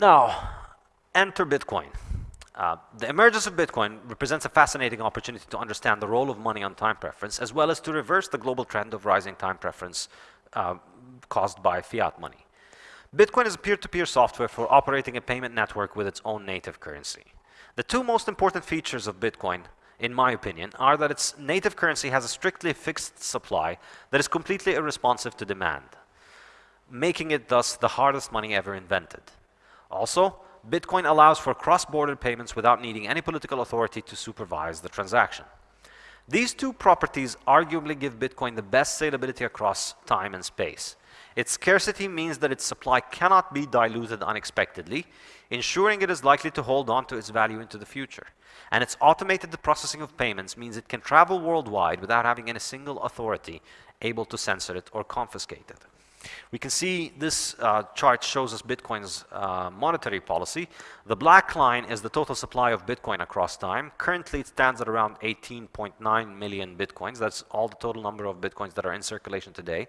Now, enter Bitcoin. Uh, the emergence of Bitcoin represents a fascinating opportunity to understand the role of money on time preference, as well as to reverse the global trend of rising time preference uh, caused by fiat money. Bitcoin is a peer-to-peer -peer software for operating a payment network with its own native currency. The two most important features of Bitcoin, in my opinion, are that its native currency has a strictly fixed supply that is completely irresponsive to demand, making it thus the hardest money ever invented. Also, Bitcoin allows for cross-border payments without needing any political authority to supervise the transaction. These two properties arguably give Bitcoin the best salability across time and space. Its scarcity means that its supply cannot be diluted unexpectedly, ensuring it is likely to hold on to its value into the future. And its automated processing of payments means it can travel worldwide without having any single authority able to censor it or confiscate it. We can see this uh, chart shows us Bitcoin's uh, monetary policy. The black line is the total supply of Bitcoin across time. Currently, it stands at around 18.9 million Bitcoins. That's all the total number of Bitcoins that are in circulation today.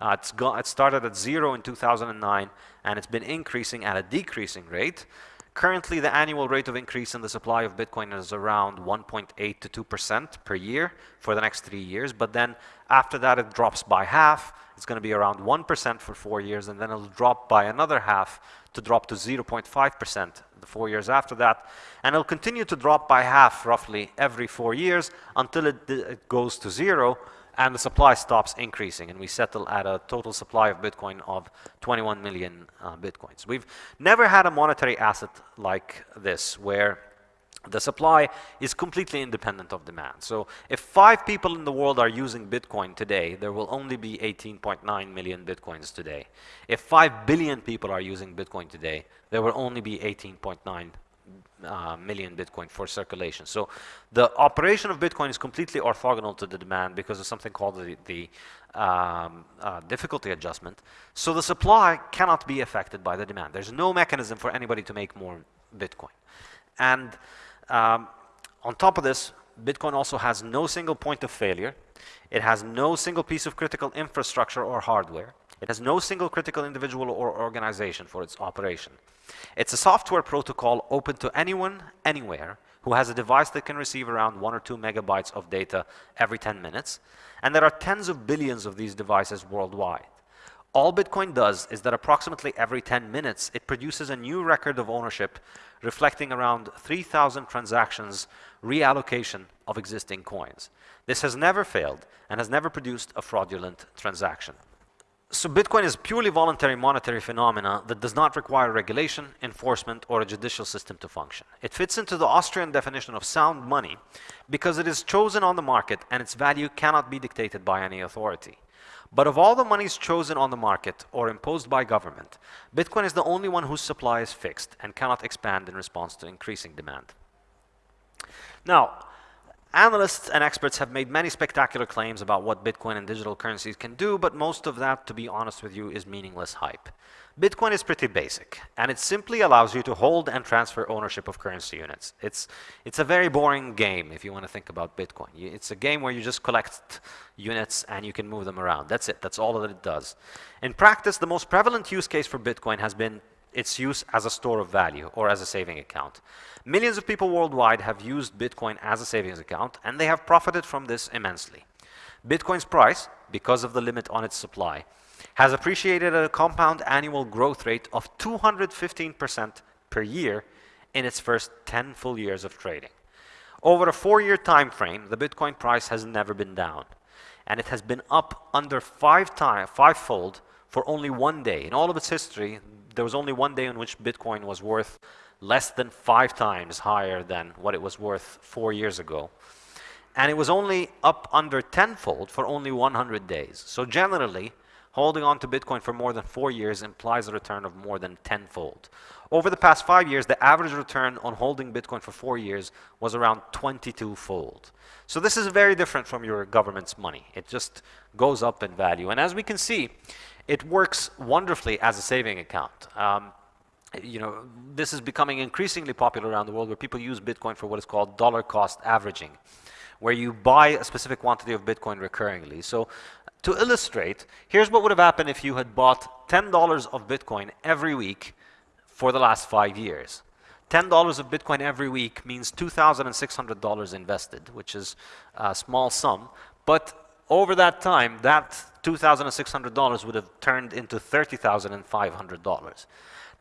Uh, it started at zero in 2009, and it's been increasing at a decreasing rate. Currently, the annual rate of increase in the supply of Bitcoin is around 1.8 to 2% per year for the next three years. But then after that, it drops by half. It's going to be around 1% for four years, and then it'll drop by another half to drop to 0.5% the four years after that. And it'll continue to drop by half roughly every four years until it, it goes to zero and the supply stops increasing and we settle at a total supply of Bitcoin of 21 million uh, Bitcoins. We've never had a monetary asset like this where the supply is completely independent of demand. So if five people in the world are using Bitcoin today, there will only be 18.9 million Bitcoins today. If 5 billion people are using Bitcoin today, there will only be 18.9 uh, million Bitcoin for circulation. So the operation of Bitcoin is completely orthogonal to the demand because of something called the, the um, uh, difficulty adjustment. So the supply cannot be affected by the demand. There's no mechanism for anybody to make more Bitcoin. And um, on top of this, Bitcoin also has no single point of failure. It has no single piece of critical infrastructure or hardware. It has no single critical individual or organization for its operation. It's a software protocol open to anyone, anywhere, who has a device that can receive around one or two megabytes of data every 10 minutes. And there are tens of billions of these devices worldwide. All Bitcoin does is that approximately every 10 minutes, it produces a new record of ownership reflecting around 3,000 transactions reallocation of existing coins. This has never failed and has never produced a fraudulent transaction. So Bitcoin is purely voluntary monetary phenomena that does not require regulation, enforcement, or a judicial system to function. It fits into the Austrian definition of sound money because it is chosen on the market and its value cannot be dictated by any authority. But of all the monies chosen on the market or imposed by government, Bitcoin is the only one whose supply is fixed and cannot expand in response to increasing demand. Now, Analysts and experts have made many spectacular claims about what Bitcoin and digital currencies can do, but most of that, to be honest with you, is meaningless hype. Bitcoin is pretty basic, and it simply allows you to hold and transfer ownership of currency units. It's, it's a very boring game if you want to think about Bitcoin. It's a game where you just collect units and you can move them around. That's it. That's all that it does. In practice, the most prevalent use case for Bitcoin has been its use as a store of value or as a saving account. Millions of people worldwide have used Bitcoin as a savings account, and they have profited from this immensely. Bitcoin's price, because of the limit on its supply, has appreciated at a compound annual growth rate of 215% per year in its first 10 full years of trading. Over a four-year time frame, the Bitcoin price has never been down, and it has been up under five time, five-fold for only one day. In all of its history, there was only one day in which Bitcoin was worth less than five times higher than what it was worth four years ago. And it was only up under tenfold for only 100 days. So generally, holding on to Bitcoin for more than four years implies a return of more than tenfold. Over the past five years, the average return on holding Bitcoin for four years was around 22-fold. So this is very different from your government's money. It just goes up in value. And as we can see, it works wonderfully as a saving account. Um, you know, this is becoming increasingly popular around the world where people use Bitcoin for what is called dollar cost averaging, where you buy a specific quantity of Bitcoin recurringly. So to illustrate, here's what would have happened if you had bought $10 of Bitcoin every week for the last five years. $10 of Bitcoin every week means $2,600 invested, which is a small sum. But over that time, that $2,600 would have turned into $30,500.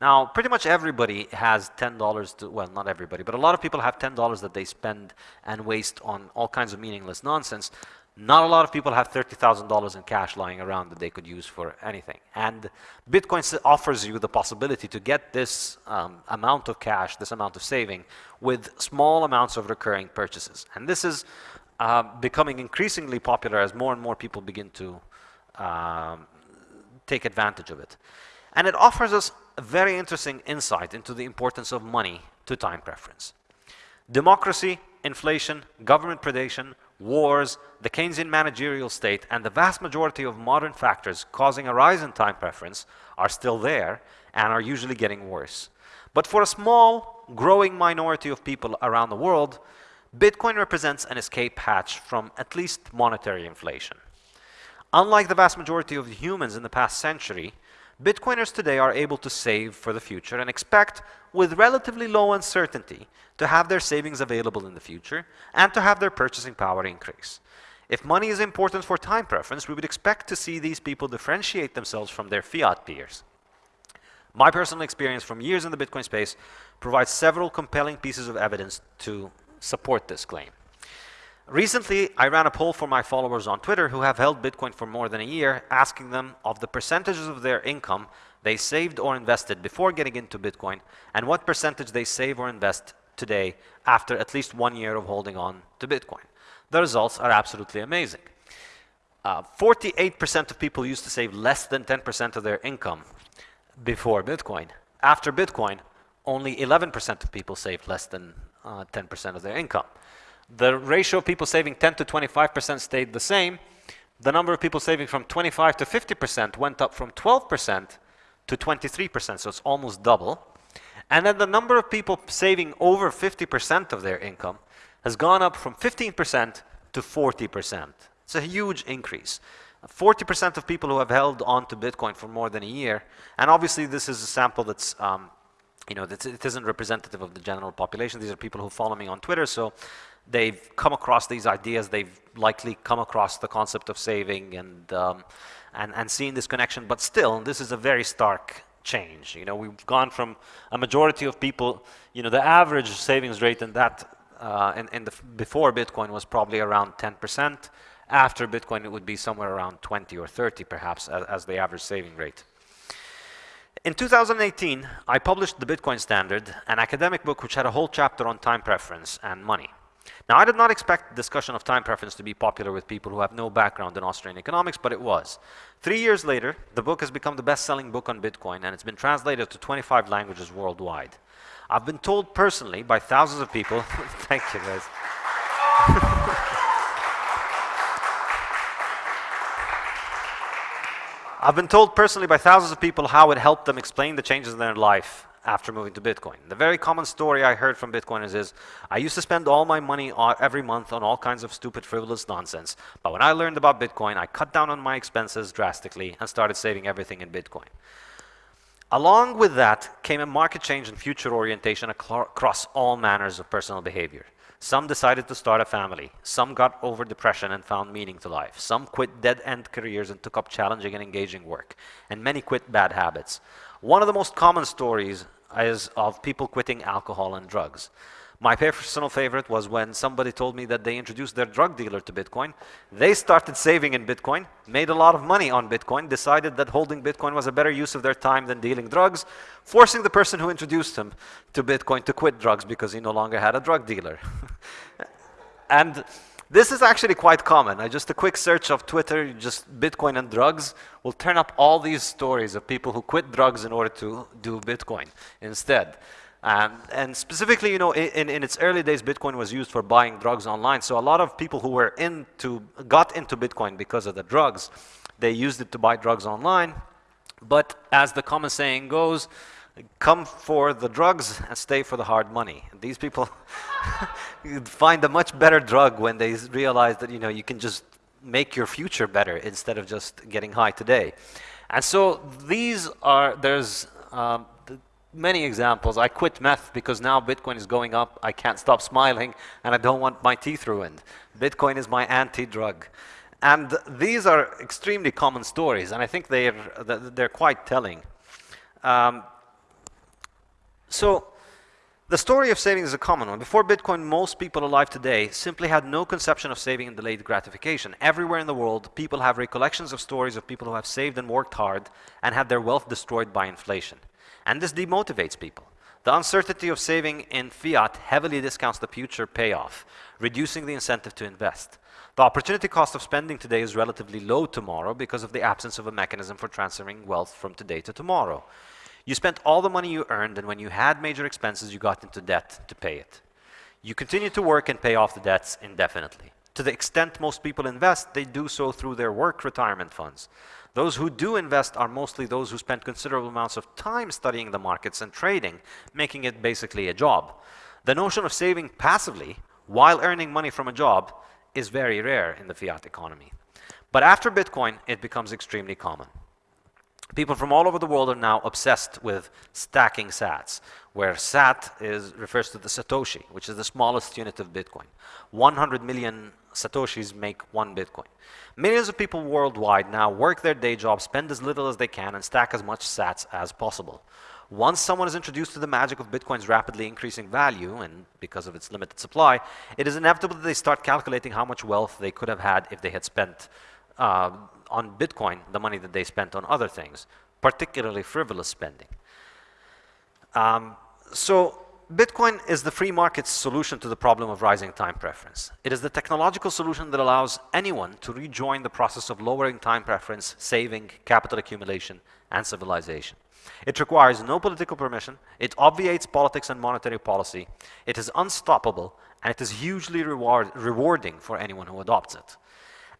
Now, pretty much everybody has $10 to, well, not everybody, but a lot of people have $10 that they spend and waste on all kinds of meaningless nonsense. Not a lot of people have $30,000 in cash lying around that they could use for anything. And Bitcoin offers you the possibility to get this um, amount of cash, this amount of saving, with small amounts of recurring purchases. And this is uh, becoming increasingly popular as more and more people begin to um, take advantage of it. And it offers us a very interesting insight into the importance of money to time preference. Democracy, inflation, government predation, wars, the Keynesian managerial state, and the vast majority of modern factors causing a rise in time preference are still there and are usually getting worse. But for a small, growing minority of people around the world, Bitcoin represents an escape hatch from at least monetary inflation. Unlike the vast majority of humans in the past century, Bitcoiners today are able to save for the future and expect, with relatively low uncertainty, to have their savings available in the future and to have their purchasing power increase. If money is important for time preference, we would expect to see these people differentiate themselves from their fiat peers. My personal experience from years in the Bitcoin space provides several compelling pieces of evidence to support this claim. Recently, I ran a poll for my followers on Twitter who have held Bitcoin for more than a year, asking them of the percentages of their income they saved or invested before getting into Bitcoin, and what percentage they save or invest today after at least one year of holding on to Bitcoin. The results are absolutely amazing. 48% uh, of people used to save less than 10% of their income before Bitcoin. After Bitcoin, only 11% of people saved less than 10% uh, of their income. The ratio of people saving 10 to 25% stayed the same. The number of people saving from 25 to 50% went up from 12% to 23%, so it's almost double. And then the number of people saving over 50% of their income has gone up from 15% to 40%. It's a huge increase. 40% of people who have held on to Bitcoin for more than a year, and obviously this is a sample that's, um, you know, it isn't representative of the general population. These are people who follow me on Twitter, so they've come across these ideas, they've likely come across the concept of saving and, um, and, and seeing this connection, but still, this is a very stark change. You know, we've gone from a majority of people, you know, the average savings rate in that, uh, in, in the, before Bitcoin was probably around 10%. After Bitcoin, it would be somewhere around 20 or 30 perhaps as, as the average saving rate. In 2018, I published The Bitcoin Standard, an academic book which had a whole chapter on time preference and money. Now, I did not expect the discussion of time preference to be popular with people who have no background in Austrian economics, but it was. Three years later, the book has become the best-selling book on Bitcoin, and it's been translated to 25 languages worldwide. I've been told personally by thousands of people, thank you guys. I've been told personally by thousands of people how it helped them explain the changes in their life after moving to Bitcoin. The very common story I heard from Bitcoiners is, I used to spend all my money every month on all kinds of stupid, frivolous nonsense. But when I learned about Bitcoin, I cut down on my expenses drastically and started saving everything in Bitcoin. Along with that came a market change in future orientation across all manners of personal behavior. Some decided to start a family. Some got over depression and found meaning to life. Some quit dead-end careers and took up challenging and engaging work. And many quit bad habits. One of the most common stories is of people quitting alcohol and drugs. My personal favorite was when somebody told me that they introduced their drug dealer to Bitcoin. They started saving in Bitcoin, made a lot of money on Bitcoin, decided that holding Bitcoin was a better use of their time than dealing drugs, forcing the person who introduced him to Bitcoin to quit drugs because he no longer had a drug dealer. and this is actually quite common. Uh, just a quick search of Twitter, just Bitcoin and drugs, will turn up all these stories of people who quit drugs in order to do Bitcoin instead. Um, and specifically, you know, in, in its early days, Bitcoin was used for buying drugs online. So a lot of people who were into, got into Bitcoin because of the drugs, they used it to buy drugs online. But as the common saying goes, come for the drugs and stay for the hard money. These people find a much better drug when they realize that you know you can just make your future better instead of just getting high today. And so these are there's um, many examples. I quit meth because now Bitcoin is going up. I can't stop smiling and I don't want my teeth ruined. Bitcoin is my anti-drug. And these are extremely common stories and I think they're, they're quite telling. Um, so the story of saving is a common one. Before Bitcoin, most people alive today simply had no conception of saving and delayed gratification. Everywhere in the world, people have recollections of stories of people who have saved and worked hard and had their wealth destroyed by inflation. And this demotivates people. The uncertainty of saving in fiat heavily discounts the future payoff, reducing the incentive to invest. The opportunity cost of spending today is relatively low tomorrow because of the absence of a mechanism for transferring wealth from today to tomorrow. You spent all the money you earned, and when you had major expenses, you got into debt to pay it. You continue to work and pay off the debts indefinitely. To the extent most people invest, they do so through their work retirement funds. Those who do invest are mostly those who spend considerable amounts of time studying the markets and trading, making it basically a job. The notion of saving passively while earning money from a job is very rare in the fiat economy. But after Bitcoin, it becomes extremely common. People from all over the world are now obsessed with stacking sats, where sat is, refers to the Satoshi, which is the smallest unit of Bitcoin. 100 million Satoshis make one Bitcoin. Millions of people worldwide now work their day job, spend as little as they can, and stack as much sats as possible. Once someone is introduced to the magic of Bitcoin's rapidly increasing value, and because of its limited supply, it is inevitable that they start calculating how much wealth they could have had if they had spent uh, on Bitcoin the money that they spent on other things, particularly frivolous spending. Um, so Bitcoin is the free market's solution to the problem of rising time preference. It is the technological solution that allows anyone to rejoin the process of lowering time preference, saving, capital accumulation, and civilization. It requires no political permission, it obviates politics and monetary policy, it is unstoppable, and it is hugely reward rewarding for anyone who adopts it.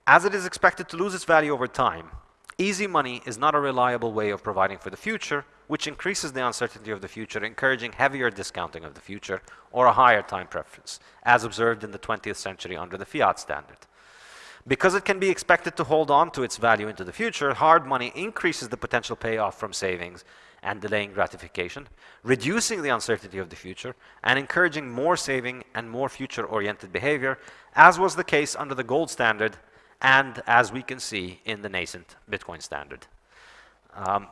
As it is expected to lose its value over time, easy money is not a reliable way of providing for the future, which increases the uncertainty of the future, encouraging heavier discounting of the future or a higher time preference, as observed in the 20th century under the fiat standard. Because it can be expected to hold on to its value into the future, hard money increases the potential payoff from savings and delaying gratification, reducing the uncertainty of the future, and encouraging more saving and more future-oriented behavior, as was the case under the gold standard and as we can see in the nascent Bitcoin standard. Um,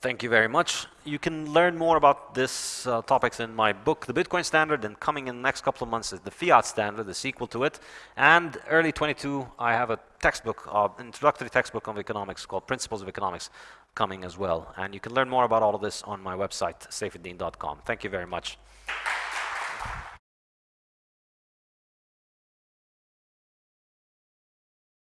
thank you very much. You can learn more about this uh, topics in my book, The Bitcoin Standard, and coming in the next couple of months is the Fiat Standard, the sequel to it. And early 22, I have a textbook, uh, introductory textbook of economics called Principles of Economics coming as well. And you can learn more about all of this on my website, saifedean.com. Thank you very much.